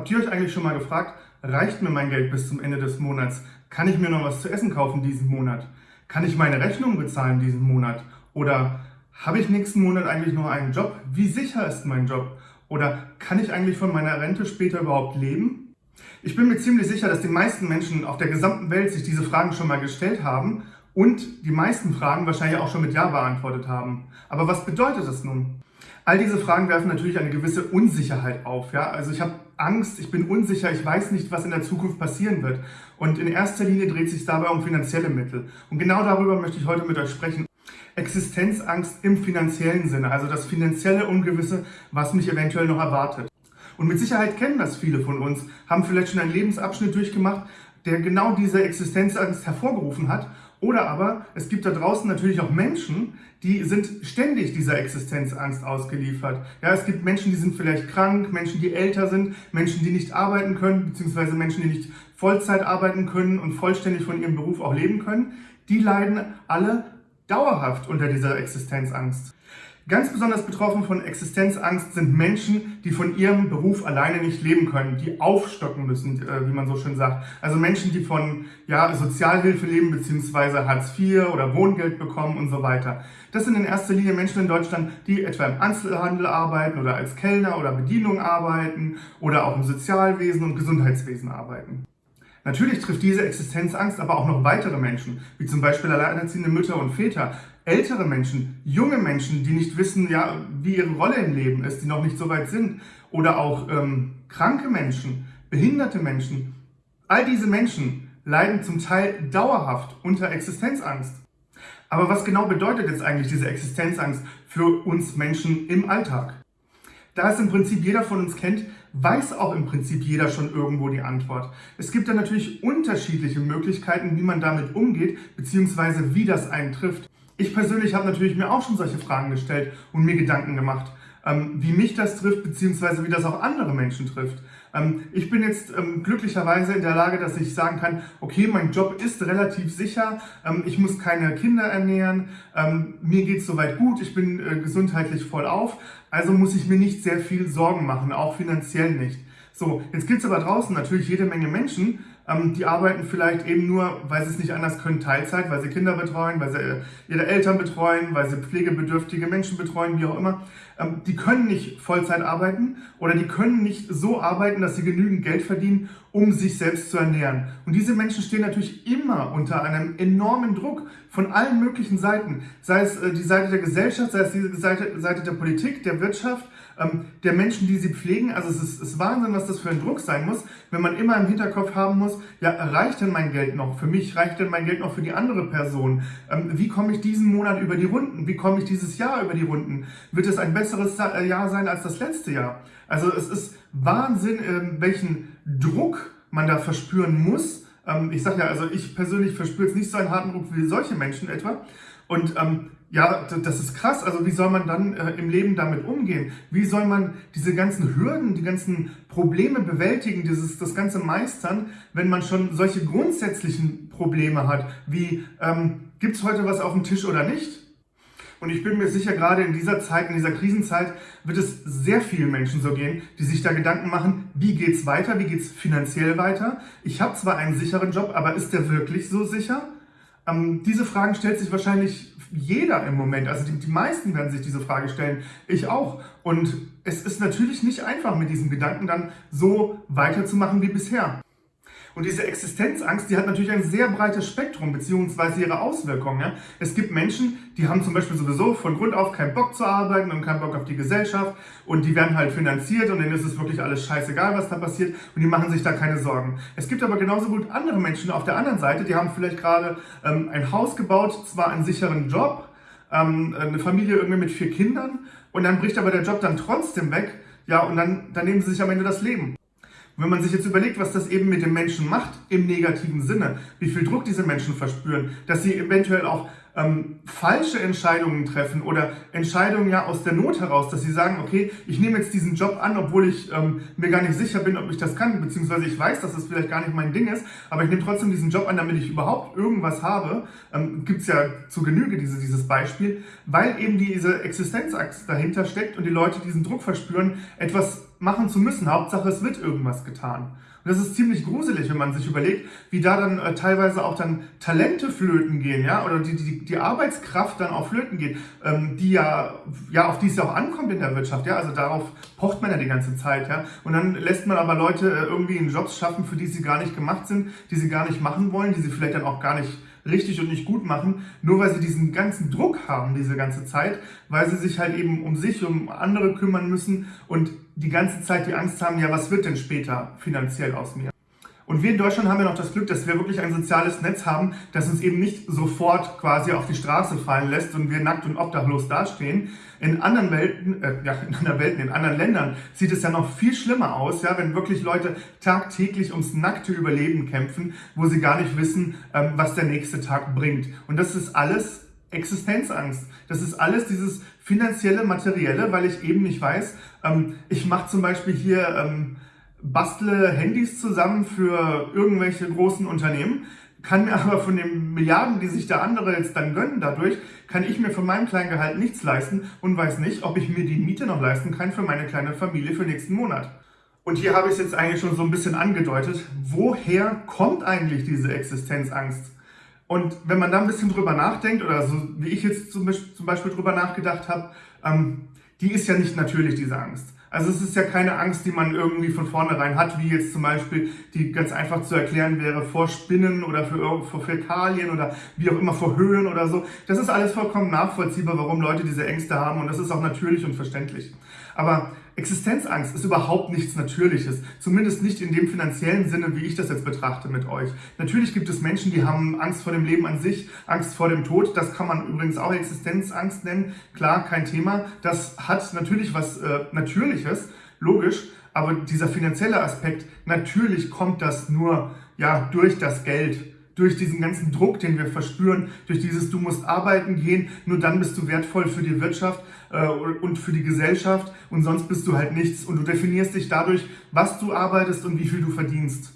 Habt ihr euch eigentlich schon mal gefragt, reicht mir mein Geld bis zum Ende des Monats? Kann ich mir noch was zu essen kaufen diesen Monat? Kann ich meine Rechnung bezahlen diesen Monat? Oder habe ich nächsten Monat eigentlich noch einen Job? Wie sicher ist mein Job? Oder kann ich eigentlich von meiner Rente später überhaupt leben? Ich bin mir ziemlich sicher, dass die meisten Menschen auf der gesamten Welt sich diese Fragen schon mal gestellt haben und die meisten Fragen wahrscheinlich auch schon mit Ja beantwortet haben. Aber was bedeutet das nun? All diese Fragen werfen natürlich eine gewisse Unsicherheit auf. Ja? Also ich habe Angst, ich bin unsicher, ich weiß nicht, was in der Zukunft passieren wird. Und in erster Linie dreht sich dabei um finanzielle Mittel. Und genau darüber möchte ich heute mit euch sprechen. Existenzangst im finanziellen Sinne, also das finanzielle Ungewisse, was mich eventuell noch erwartet. Und mit Sicherheit kennen das viele von uns, haben vielleicht schon einen Lebensabschnitt durchgemacht, der genau diese Existenzangst hervorgerufen hat oder aber es gibt da draußen natürlich auch Menschen, die sind ständig dieser Existenzangst ausgeliefert. Ja, es gibt Menschen, die sind vielleicht krank, Menschen, die älter sind, Menschen, die nicht arbeiten können, beziehungsweise Menschen, die nicht Vollzeit arbeiten können und vollständig von ihrem Beruf auch leben können. Die leiden alle dauerhaft unter dieser Existenzangst. Ganz besonders betroffen von Existenzangst sind Menschen, die von ihrem Beruf alleine nicht leben können, die aufstocken müssen, äh, wie man so schön sagt. Also Menschen, die von ja, Sozialhilfe leben, beziehungsweise Hartz IV oder Wohngeld bekommen und so weiter. Das sind in erster Linie Menschen in Deutschland, die etwa im Einzelhandel arbeiten oder als Kellner oder Bedienung arbeiten oder auch im Sozialwesen und Gesundheitswesen arbeiten. Natürlich trifft diese Existenzangst aber auch noch weitere Menschen, wie zum Beispiel alleinerziehende Mütter und Väter, ältere Menschen, junge Menschen, die nicht wissen, ja, wie ihre Rolle im Leben ist, die noch nicht so weit sind, oder auch ähm, kranke Menschen, behinderte Menschen. All diese Menschen leiden zum Teil dauerhaft unter Existenzangst. Aber was genau bedeutet jetzt eigentlich diese Existenzangst für uns Menschen im Alltag? Da es im Prinzip jeder von uns kennt, weiß auch im Prinzip jeder schon irgendwo die Antwort. Es gibt da natürlich unterschiedliche Möglichkeiten, wie man damit umgeht, beziehungsweise wie das einen trifft. Ich persönlich habe natürlich mir auch schon solche Fragen gestellt und mir Gedanken gemacht, ähm, wie mich das trifft, beziehungsweise wie das auch andere Menschen trifft. Ähm, ich bin jetzt ähm, glücklicherweise in der Lage, dass ich sagen kann, okay, mein Job ist relativ sicher, ich muss keine Kinder ernähren, mir geht es soweit gut, ich bin äh, gesundheitlich voll auf, also muss ich mir nicht sehr viel Sorgen machen, auch finanziell nicht. So, jetzt gibt es aber draußen natürlich jede Menge Menschen, die arbeiten vielleicht eben nur, weil sie es nicht anders können, Teilzeit, weil sie Kinder betreuen, weil sie äh, ihre Eltern betreuen, weil sie pflegebedürftige Menschen betreuen, wie auch immer. Ähm, die können nicht Vollzeit arbeiten oder die können nicht so arbeiten, dass sie genügend Geld verdienen, um sich selbst zu ernähren. Und diese Menschen stehen natürlich immer unter einem enormen Druck von allen möglichen Seiten. Sei es äh, die Seite der Gesellschaft, sei es die Seite, Seite der Politik, der Wirtschaft, ähm, der Menschen, die sie pflegen. Also es ist, ist Wahnsinn, was das für ein Druck sein muss, wenn man immer im Hinterkopf haben muss, ja, reicht denn mein Geld noch für mich? Reicht denn mein Geld noch für die andere Person? Ähm, wie komme ich diesen Monat über die Runden? Wie komme ich dieses Jahr über die Runden? Wird es ein besseres äh, Jahr sein als das letzte Jahr? Also es ist Wahnsinn, ähm, welchen Druck man da verspüren muss. ich sage ja, also ich persönlich verspüre jetzt nicht so einen harten Druck wie solche Menschen etwa. Und ähm, ja, das ist krass. Also wie soll man dann äh, im Leben damit umgehen? Wie soll man diese ganzen Hürden, die ganzen Probleme bewältigen, dieses, das Ganze meistern, wenn man schon solche grundsätzlichen Probleme hat, wie ähm, gibt es heute was auf dem Tisch oder nicht? Und ich bin mir sicher, gerade in dieser Zeit, in dieser Krisenzeit, wird es sehr vielen Menschen so gehen, die sich da Gedanken machen, wie geht's weiter, wie geht's finanziell weiter? Ich habe zwar einen sicheren Job, aber ist der wirklich so sicher? Ähm, diese Fragen stellt sich wahrscheinlich jeder im Moment. Also die, die meisten werden sich diese Frage stellen. Ich auch. Und es ist natürlich nicht einfach, mit diesem Gedanken dann so weiterzumachen wie bisher. Und diese Existenzangst, die hat natürlich ein sehr breites Spektrum beziehungsweise ihre Auswirkungen. Ja? Es gibt Menschen, die haben zum Beispiel sowieso von Grund auf keinen Bock zu arbeiten und keinen Bock auf die Gesellschaft und die werden halt finanziert und denen ist es wirklich alles scheißegal, was da passiert und die machen sich da keine Sorgen. Es gibt aber genauso gut andere Menschen auf der anderen Seite, die haben vielleicht gerade ähm, ein Haus gebaut, zwar einen sicheren Job, ähm, eine Familie irgendwie mit vier Kindern und dann bricht aber der Job dann trotzdem weg, ja, und dann, dann nehmen sie sich am Ende das Leben. Und wenn man sich jetzt überlegt, was das eben mit den Menschen macht, im negativen Sinne, wie viel Druck diese Menschen verspüren, dass sie eventuell auch ähm, falsche Entscheidungen treffen oder Entscheidungen ja aus der Not heraus, dass sie sagen, okay, ich nehme jetzt diesen Job an, obwohl ich ähm, mir gar nicht sicher bin, ob ich das kann, beziehungsweise ich weiß, dass das vielleicht gar nicht mein Ding ist, aber ich nehme trotzdem diesen Job an, damit ich überhaupt irgendwas habe. Ähm, Gibt es ja zu Genüge diese, dieses Beispiel, weil eben diese Existenzachse dahinter steckt und die Leute diesen Druck verspüren, etwas machen zu müssen. Hauptsache, es wird irgendwas getan. Und das ist ziemlich gruselig, wenn man sich überlegt, wie da dann äh, teilweise auch dann Talente flöten gehen, ja, oder die, die, die Arbeitskraft dann auch flöten geht, ähm, die ja, ja, auf die es ja auch ankommt in der Wirtschaft, ja, also darauf pocht man ja die ganze Zeit, ja. Und dann lässt man aber Leute äh, irgendwie in Jobs schaffen, für die sie gar nicht gemacht sind, die sie gar nicht machen wollen, die sie vielleicht dann auch gar nicht richtig und nicht gut machen, nur weil sie diesen ganzen Druck haben diese ganze Zeit, weil sie sich halt eben um sich, um andere kümmern müssen und die ganze Zeit die Angst haben, ja, was wird denn später finanziell aus mir? Und wir in Deutschland haben ja noch das Glück, dass wir wirklich ein soziales Netz haben, das uns eben nicht sofort quasi auf die Straße fallen lässt und wir nackt und obdachlos dastehen. In anderen Welten, äh, ja, in anderen Welten, in anderen Ländern sieht es ja noch viel schlimmer aus, ja, wenn wirklich Leute tagtäglich ums nackte Überleben kämpfen, wo sie gar nicht wissen, ähm, was der nächste Tag bringt. Und das ist alles Existenzangst. Das ist alles dieses finanzielle, materielle, weil ich eben nicht weiß. Ähm, ich mache zum Beispiel hier ähm, bastle Handys zusammen für irgendwelche großen Unternehmen, kann mir aber von den Milliarden, die sich da andere jetzt dann gönnen dadurch, kann ich mir von meinem kleinen Gehalt nichts leisten und weiß nicht, ob ich mir die Miete noch leisten kann für meine kleine Familie für nächsten Monat. Und hier habe ich es jetzt eigentlich schon so ein bisschen angedeutet. Woher kommt eigentlich diese Existenzangst? Und wenn man da ein bisschen drüber nachdenkt, oder so wie ich jetzt zum Beispiel drüber nachgedacht habe, ähm, die ist ja nicht natürlich, diese Angst. Also es ist ja keine Angst, die man irgendwie von vornherein hat, wie jetzt zum Beispiel, die ganz einfach zu erklären wäre, vor Spinnen oder für, vor Fäkalien oder wie auch immer vor Höhen oder so. Das ist alles vollkommen nachvollziehbar, warum Leute diese Ängste haben und das ist auch natürlich und verständlich. Aber Existenzangst ist überhaupt nichts Natürliches, zumindest nicht in dem finanziellen Sinne, wie ich das jetzt betrachte mit euch. Natürlich gibt es Menschen, die haben Angst vor dem Leben an sich, Angst vor dem Tod, das kann man übrigens auch Existenzangst nennen, klar, kein Thema. Das hat natürlich was äh, Natürliches, logisch, aber dieser finanzielle Aspekt, natürlich kommt das nur ja, durch das Geld durch diesen ganzen Druck, den wir verspüren, durch dieses du musst arbeiten gehen, nur dann bist du wertvoll für die Wirtschaft äh, und für die Gesellschaft und sonst bist du halt nichts und du definierst dich dadurch, was du arbeitest und wie viel du verdienst.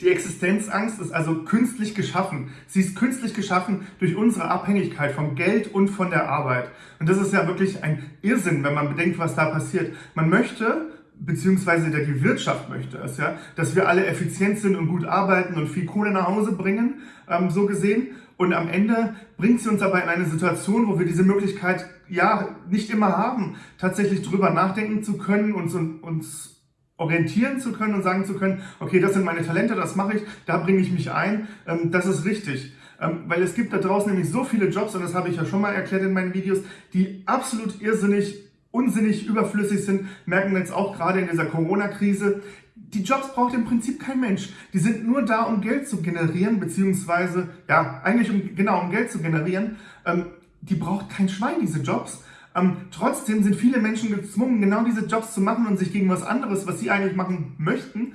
Die Existenzangst ist also künstlich geschaffen. Sie ist künstlich geschaffen durch unsere Abhängigkeit vom Geld und von der Arbeit. Und das ist ja wirklich ein Irrsinn, wenn man bedenkt, was da passiert. Man möchte beziehungsweise der die Wirtschaft möchte es, ja, dass wir alle effizient sind und gut arbeiten und viel Kohle nach Hause bringen, ähm, so gesehen. Und am Ende bringt sie uns aber in eine Situation, wo wir diese Möglichkeit ja nicht immer haben, tatsächlich drüber nachdenken zu können und uns orientieren zu können und sagen zu können, okay, das sind meine Talente, das mache ich, da bringe ich mich ein, ähm, das ist richtig. Ähm, weil es gibt da draußen nämlich so viele Jobs, und das habe ich ja schon mal erklärt in meinen Videos, die absolut irrsinnig unsinnig überflüssig sind, merken wir jetzt auch gerade in dieser Corona-Krise. Die Jobs braucht im Prinzip kein Mensch. Die sind nur da, um Geld zu generieren, beziehungsweise, ja, eigentlich um, genau, um Geld zu generieren. Ähm, die braucht kein Schwein, diese Jobs. Ähm, trotzdem sind viele Menschen gezwungen, genau diese Jobs zu machen und sich gegen was anderes, was sie eigentlich machen möchten,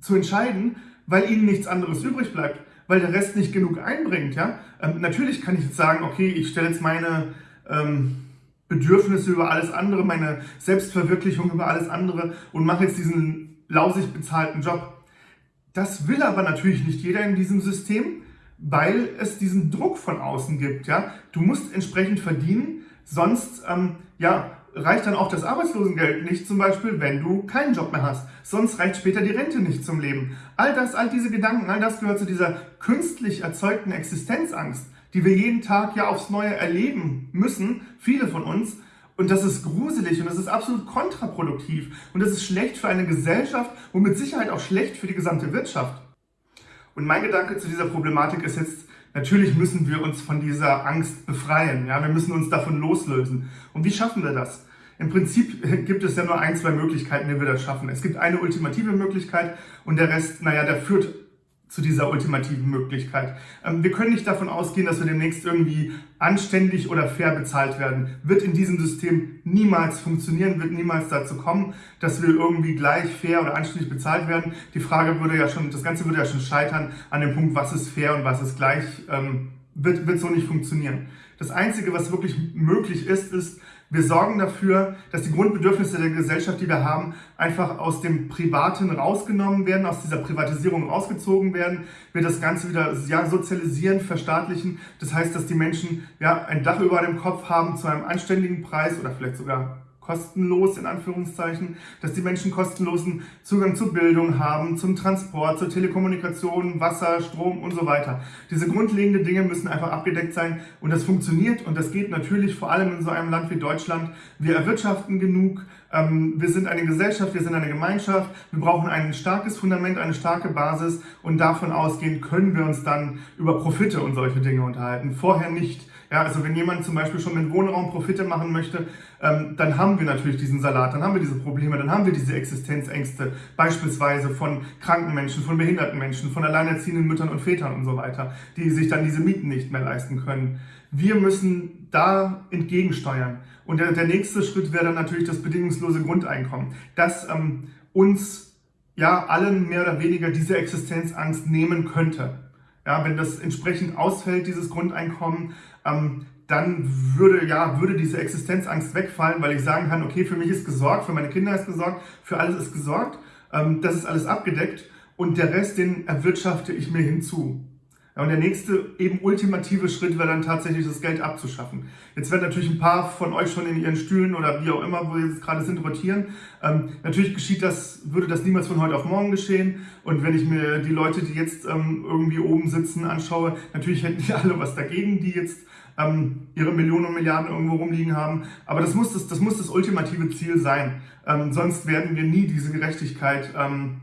zu entscheiden, weil ihnen nichts anderes übrig bleibt, weil der Rest nicht genug einbringt. Ja? Ähm, natürlich kann ich jetzt sagen, okay, ich stelle jetzt meine... Ähm, Bedürfnisse über alles andere, meine Selbstverwirklichung über alles andere und mache jetzt diesen lausig bezahlten Job. Das will aber natürlich nicht jeder in diesem System, weil es diesen Druck von außen gibt. Ja? Du musst entsprechend verdienen, sonst ähm, ja, reicht dann auch das Arbeitslosengeld nicht, zum Beispiel, wenn du keinen Job mehr hast. Sonst reicht später die Rente nicht zum Leben. All das, all diese Gedanken, all das gehört zu dieser künstlich erzeugten Existenzangst die wir jeden Tag ja aufs Neue erleben müssen, viele von uns. Und das ist gruselig und das ist absolut kontraproduktiv. Und das ist schlecht für eine Gesellschaft und mit Sicherheit auch schlecht für die gesamte Wirtschaft. Und mein Gedanke zu dieser Problematik ist jetzt, natürlich müssen wir uns von dieser Angst befreien. Ja? Wir müssen uns davon loslösen. Und wie schaffen wir das? Im Prinzip gibt es ja nur ein, zwei Möglichkeiten, wie wir das schaffen. Es gibt eine ultimative Möglichkeit und der Rest, naja, der führt zu dieser ultimativen Möglichkeit. Ähm, wir können nicht davon ausgehen, dass wir demnächst irgendwie anständig oder fair bezahlt werden. Wird in diesem System niemals funktionieren, wird niemals dazu kommen, dass wir irgendwie gleich fair oder anständig bezahlt werden. Die Frage würde ja schon, das Ganze würde ja schon scheitern an dem Punkt, was ist fair und was ist gleich, ähm, wird, wird so nicht funktionieren. Das Einzige, was wirklich möglich ist, ist, wir sorgen dafür, dass die Grundbedürfnisse der Gesellschaft, die wir haben, einfach aus dem Privaten rausgenommen werden, aus dieser Privatisierung rausgezogen werden. Wir das Ganze wieder ja, sozialisieren, verstaatlichen. Das heißt, dass die Menschen ja, ein Dach über dem Kopf haben zu einem anständigen Preis oder vielleicht sogar kostenlos in Anführungszeichen, dass die Menschen kostenlosen Zugang zu Bildung haben, zum Transport, zur Telekommunikation, Wasser, Strom und so weiter. Diese grundlegenden Dinge müssen einfach abgedeckt sein und das funktioniert und das geht natürlich vor allem in so einem Land wie Deutschland. Wir erwirtschaften genug, ähm, wir sind eine Gesellschaft, wir sind eine Gemeinschaft, wir brauchen ein starkes Fundament, eine starke Basis und davon ausgehend können wir uns dann über Profite und solche Dinge unterhalten. Vorher nicht. Ja, also wenn jemand zum Beispiel schon mit Wohnraum Profite machen möchte, ähm, dann haben wir natürlich diesen Salat, dann haben wir diese Probleme, dann haben wir diese Existenzängste, beispielsweise von kranken Menschen, von behinderten Menschen, von alleinerziehenden Müttern und Vätern und so weiter, die sich dann diese Mieten nicht mehr leisten können. Wir müssen da entgegensteuern. Und der, der nächste Schritt wäre dann natürlich das bedingungslose Grundeinkommen, das ähm, uns ja allen mehr oder weniger diese Existenzangst nehmen könnte. Ja, wenn das entsprechend ausfällt, dieses Grundeinkommen, ähm, dann würde, ja, würde diese Existenzangst wegfallen, weil ich sagen kann, okay, für mich ist gesorgt, für meine Kinder ist gesorgt, für alles ist gesorgt, ähm, das ist alles abgedeckt und der Rest, den erwirtschafte ich mir hinzu. Ja, und der nächste eben ultimative Schritt wäre dann tatsächlich das Geld abzuschaffen. Jetzt werden natürlich ein paar von euch schon in ihren Stühlen oder wie auch immer, wo sie jetzt gerade sind, rotieren. Ähm, natürlich geschieht das, würde das niemals von heute auf morgen geschehen. Und wenn ich mir die Leute, die jetzt ähm, irgendwie oben sitzen, anschaue, natürlich hätten die alle was dagegen, die jetzt ähm, ihre Millionen und Milliarden irgendwo rumliegen haben. Aber das muss das, das, muss das ultimative Ziel sein. Ähm, sonst werden wir nie diese Gerechtigkeit ähm,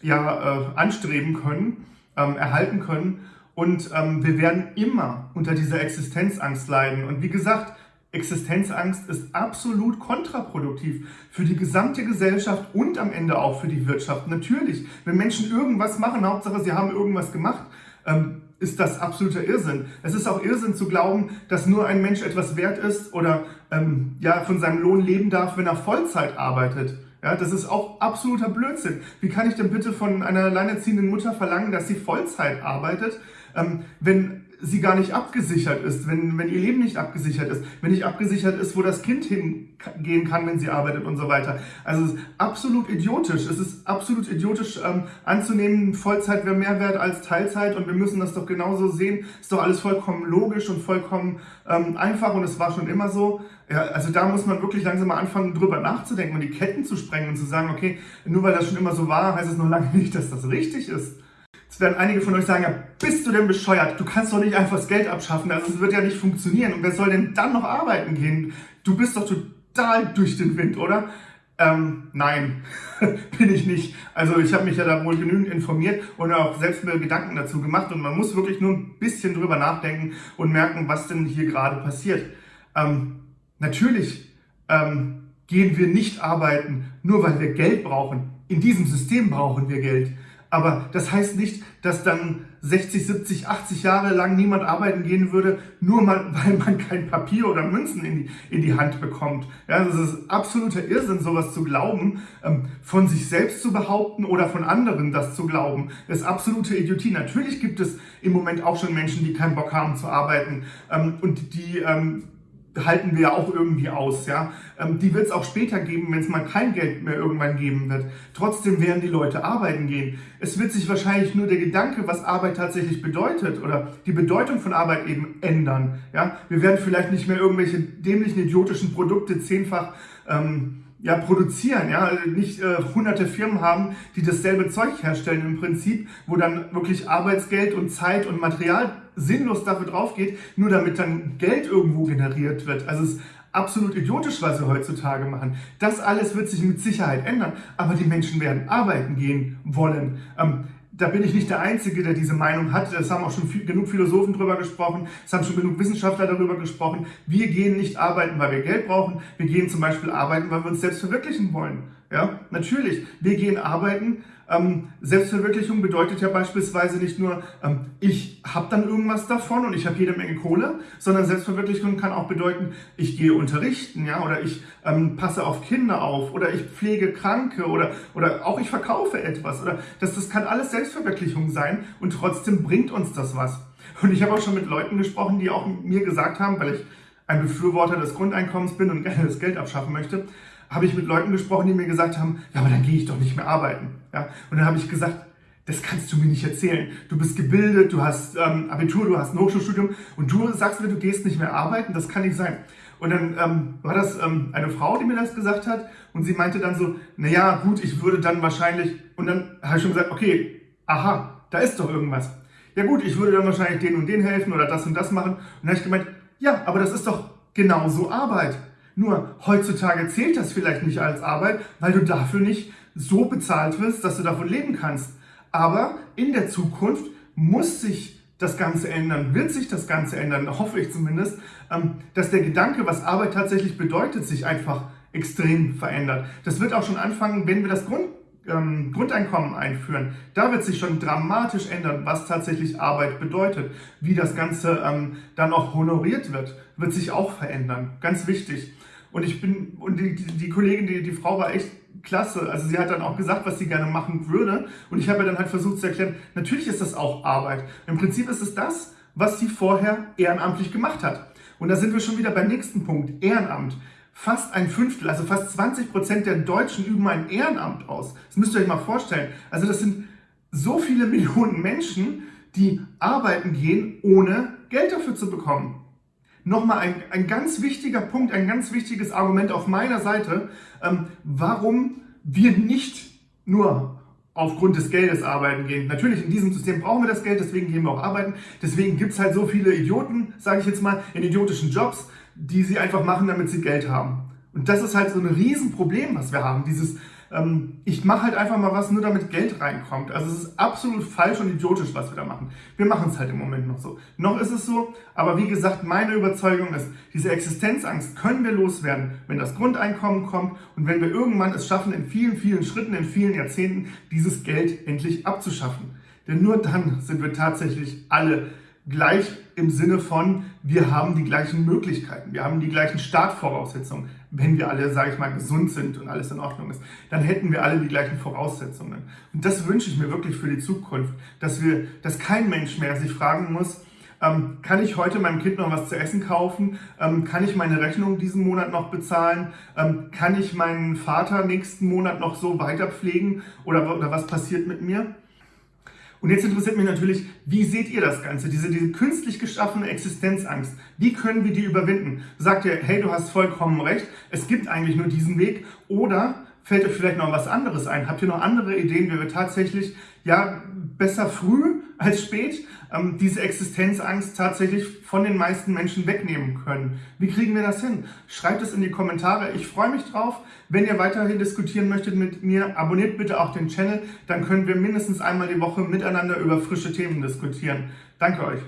ja, äh, anstreben können, ähm, erhalten können. Und ähm, wir werden immer unter dieser Existenzangst leiden. Und wie gesagt, Existenzangst ist absolut kontraproduktiv für die gesamte Gesellschaft und am Ende auch für die Wirtschaft. Natürlich, wenn Menschen irgendwas machen, Hauptsache sie haben irgendwas gemacht, ähm, ist das absoluter Irrsinn. Es ist auch Irrsinn zu glauben, dass nur ein Mensch etwas wert ist oder ähm, ja, von seinem Lohn leben darf, wenn er Vollzeit arbeitet. Ja, das ist auch absoluter Blödsinn. Wie kann ich denn bitte von einer alleinerziehenden Mutter verlangen, dass sie Vollzeit arbeitet, ähm, wenn sie gar nicht abgesichert ist, wenn, wenn ihr Leben nicht abgesichert ist, wenn nicht abgesichert ist, wo das Kind hingehen kann, wenn sie arbeitet und so weiter. Also es ist absolut idiotisch. Es ist absolut idiotisch ähm, anzunehmen, Vollzeit wäre mehr wert als Teilzeit und wir müssen das doch genauso sehen. Ist doch alles vollkommen logisch und vollkommen ähm, einfach und es war schon immer so. Ja, also da muss man wirklich langsam mal anfangen, drüber nachzudenken und die Ketten zu sprengen und zu sagen, okay, nur weil das schon immer so war, heißt es noch lange nicht, dass das richtig ist. Jetzt werden einige von euch sagen, ja, bist du denn bescheuert? Du kannst doch nicht einfach das Geld abschaffen, also es wird ja nicht funktionieren. Und wer soll denn dann noch arbeiten gehen? Du bist doch total durch den Wind, oder? Ähm, nein, bin ich nicht. Also ich habe mich ja da wohl genügend informiert und auch selbst mir Gedanken dazu gemacht und man muss wirklich nur ein bisschen drüber nachdenken und merken, was denn hier gerade passiert. Ähm, natürlich ähm, gehen wir nicht arbeiten, nur weil wir Geld brauchen. In diesem System brauchen wir Geld. Aber das heißt nicht, dass dann 60, 70, 80 Jahre lang niemand arbeiten gehen würde, nur mal, weil man kein Papier oder Münzen in die, in die Hand bekommt. Ja, das ist absoluter Irrsinn, sowas zu glauben, ähm, von sich selbst zu behaupten oder von anderen das zu glauben. Das ist absolute Idiotie. Natürlich gibt es im Moment auch schon Menschen, die keinen Bock haben zu arbeiten ähm, und die ähm, halten wir ja auch irgendwie aus. Ja? Ähm, die wird es auch später geben, wenn es mal kein Geld mehr irgendwann geben wird. Trotzdem werden die Leute arbeiten gehen. Es wird sich wahrscheinlich nur der Gedanke, was Arbeit tatsächlich bedeutet oder die Bedeutung von Arbeit eben ändern. Ja? Wir werden vielleicht nicht mehr irgendwelche dämlichen, idiotischen Produkte zehnfach ähm, ja, produzieren, ja, also nicht äh, hunderte Firmen haben, die dasselbe Zeug herstellen im Prinzip, wo dann wirklich Arbeitsgeld und Zeit und Material sinnlos dafür drauf geht, nur damit dann Geld irgendwo generiert wird. Also es ist absolut idiotisch, was wir heutzutage machen. Das alles wird sich mit Sicherheit ändern, aber die Menschen werden arbeiten gehen wollen. Ähm, da bin ich nicht der Einzige, der diese Meinung hat. Es haben auch schon viel, genug Philosophen darüber gesprochen, es haben schon genug Wissenschaftler darüber gesprochen. Wir gehen nicht arbeiten, weil wir Geld brauchen. Wir gehen zum Beispiel arbeiten, weil wir uns selbst verwirklichen wollen. Ja, natürlich. Wir gehen arbeiten. Ähm, Selbstverwirklichung bedeutet ja beispielsweise nicht nur, ähm, ich habe dann irgendwas davon und ich habe jede Menge Kohle, sondern Selbstverwirklichung kann auch bedeuten, ich gehe unterrichten, ja, oder ich ähm, passe auf Kinder auf, oder ich pflege Kranke, oder, oder auch ich verkaufe etwas, oder das, das kann alles Selbstverwirklichung sein und trotzdem bringt uns das was. Und ich habe auch schon mit Leuten gesprochen, die auch mir gesagt haben, weil ich ein Befürworter des Grundeinkommens bin und gerne das Geld abschaffen möchte, habe ich mit Leuten gesprochen, die mir gesagt haben, ja, aber dann gehe ich doch nicht mehr arbeiten. Ja? Und dann habe ich gesagt, das kannst du mir nicht erzählen. Du bist gebildet, du hast ähm, Abitur, du hast ein Hochschulstudium und du sagst mir, du gehst nicht mehr arbeiten, das kann nicht sein. Und dann ähm, war das ähm, eine Frau, die mir das gesagt hat und sie meinte dann so, naja, gut, ich würde dann wahrscheinlich, und dann habe ich schon gesagt, okay, aha, da ist doch irgendwas. Ja gut, ich würde dann wahrscheinlich den und den helfen oder das und das machen. Und dann habe ich gemeint, ja, aber das ist doch genauso Arbeit. Nur heutzutage zählt das vielleicht nicht als Arbeit, weil du dafür nicht so bezahlt wirst, dass du davon leben kannst. Aber in der Zukunft muss sich das Ganze ändern, wird sich das Ganze ändern, hoffe ich zumindest, ähm, dass der Gedanke, was Arbeit tatsächlich bedeutet, sich einfach extrem verändert. Das wird auch schon anfangen, wenn wir das Grund, ähm, Grundeinkommen einführen. Da wird sich schon dramatisch ändern, was tatsächlich Arbeit bedeutet. Wie das Ganze ähm, dann auch honoriert wird, wird sich auch verändern. Ganz wichtig. Und ich bin, und die, die, Kollegin, die, die Frau war echt klasse. Also sie hat dann auch gesagt, was sie gerne machen würde. Und ich habe dann halt versucht zu erklären, natürlich ist das auch Arbeit. Im Prinzip ist es das, was sie vorher ehrenamtlich gemacht hat. Und da sind wir schon wieder beim nächsten Punkt, Ehrenamt. Fast ein Fünftel, also fast 20 Prozent der Deutschen üben ein Ehrenamt aus. Das müsst ihr euch mal vorstellen. Also das sind so viele Millionen Menschen, die arbeiten gehen, ohne Geld dafür zu bekommen nochmal ein, ein ganz wichtiger Punkt, ein ganz wichtiges Argument auf meiner Seite, ähm, warum wir nicht nur aufgrund des Geldes arbeiten gehen. Natürlich, in diesem System brauchen wir das Geld, deswegen gehen wir auch arbeiten. Deswegen gibt es halt so viele Idioten, sage ich jetzt mal, in idiotischen Jobs, die sie einfach machen, damit sie Geld haben. Und das ist halt so ein Riesenproblem, was wir haben. Dieses, ähm, ich mache halt einfach mal was, nur damit Geld reinkommt. Also es ist absolut falsch und idiotisch, was wir da machen. Wir machen es halt im Moment noch so. Noch ist es so, aber wie gesagt, meine Überzeugung ist, diese Existenzangst können wir loswerden, wenn das Grundeinkommen kommt und wenn wir irgendwann es schaffen, in vielen, vielen Schritten, in vielen Jahrzehnten, dieses Geld endlich abzuschaffen. Denn nur dann sind wir tatsächlich alle gleich im Sinne von, wir haben die gleichen Möglichkeiten, wir haben die gleichen Startvoraussetzungen. Wenn wir alle, sage ich mal, gesund sind und alles in Ordnung ist, dann hätten wir alle die gleichen Voraussetzungen. Und das wünsche ich mir wirklich für die Zukunft, dass wir, dass kein Mensch mehr sich fragen muss, ähm, kann ich heute meinem Kind noch was zu essen kaufen? Ähm, kann ich meine Rechnung diesen Monat noch bezahlen? Ähm, kann ich meinen Vater nächsten Monat noch so weiter pflegen? Oder, oder was passiert mit mir? Und jetzt interessiert mich natürlich, wie seht ihr das Ganze, diese, diese künstlich geschaffene Existenzangst? Wie können wir die überwinden? Sagt ihr, hey, du hast vollkommen recht, es gibt eigentlich nur diesen Weg oder fällt euch vielleicht noch was anderes ein? Habt ihr noch andere Ideen, wie wir tatsächlich ja besser früh als spät ähm, diese Existenzangst tatsächlich von den meisten Menschen wegnehmen können. Wie kriegen wir das hin? Schreibt es in die Kommentare. Ich freue mich drauf. Wenn ihr weiterhin diskutieren möchtet mit mir, abonniert bitte auch den Channel. Dann können wir mindestens einmal die Woche miteinander über frische Themen diskutieren. Danke euch.